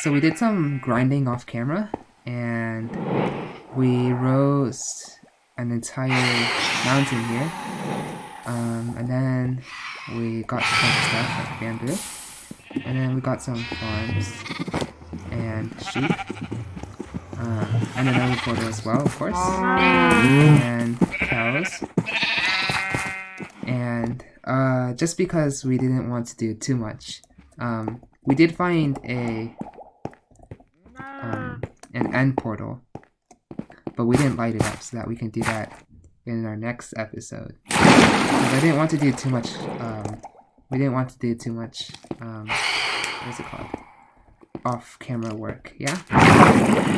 so we did some grinding off camera, and we rose an entire mountain here. Um, and then we got of stuff like bamboo. And then we got some farms and sheep. Uh, and another portal as well, of course. And cows. And uh, just because we didn't want to do too much, um, we did find a um, an end portal, but we didn't light it up so that we can do that in our next episode. Because I didn't want to do too much. Um, we didn't want to do too much. Um, what is it called? Off-camera work. Yeah.